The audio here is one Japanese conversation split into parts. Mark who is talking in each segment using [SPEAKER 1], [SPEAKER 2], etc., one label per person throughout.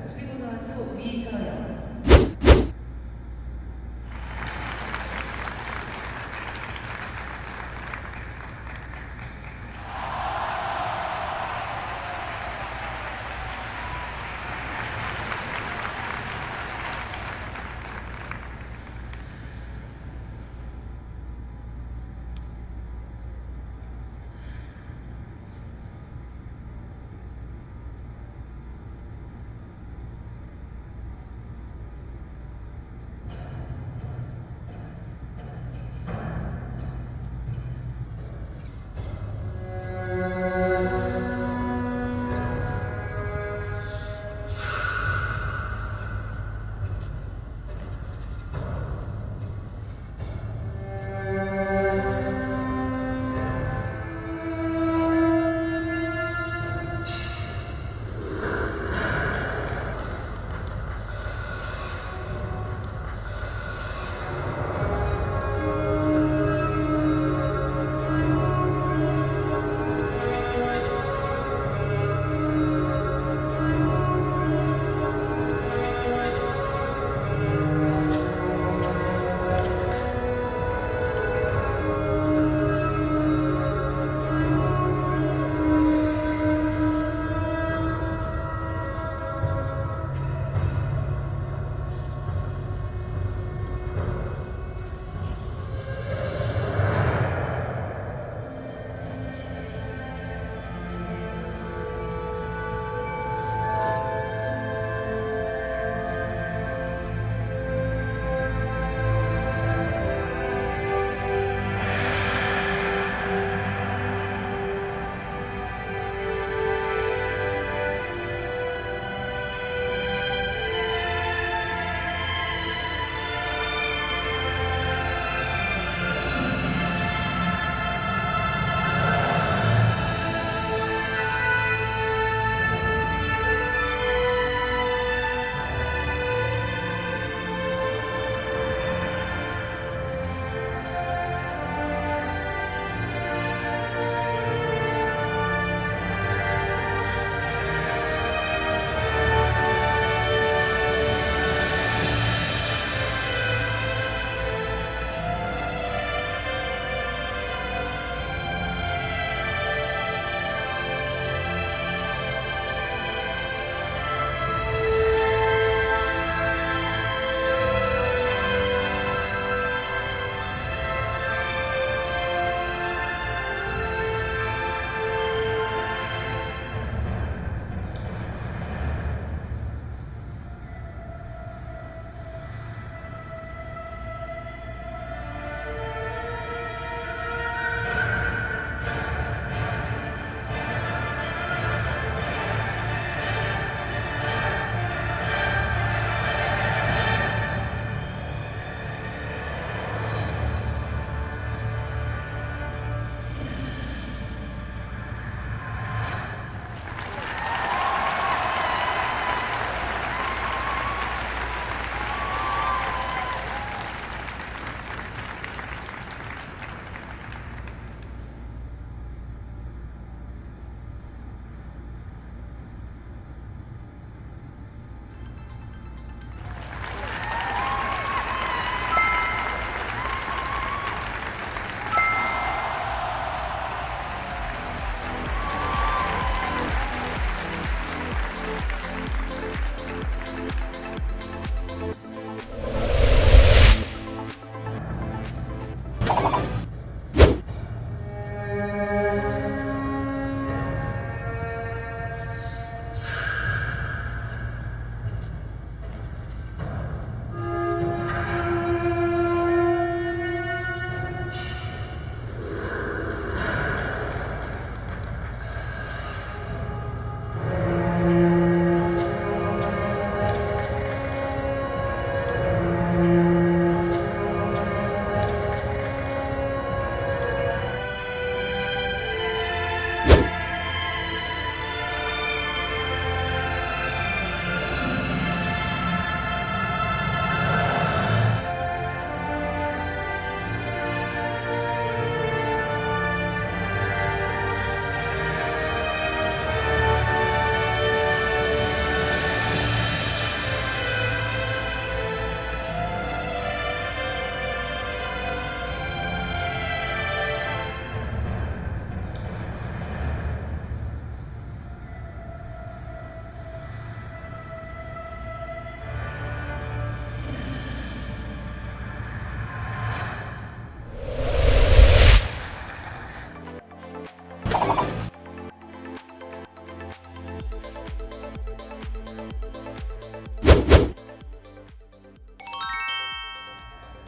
[SPEAKER 1] スピードの後、ウィーサーヤ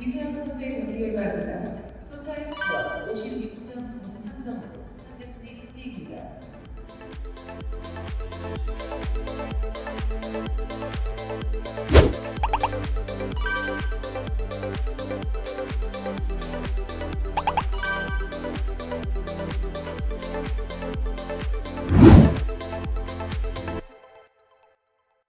[SPEAKER 1] These are the states of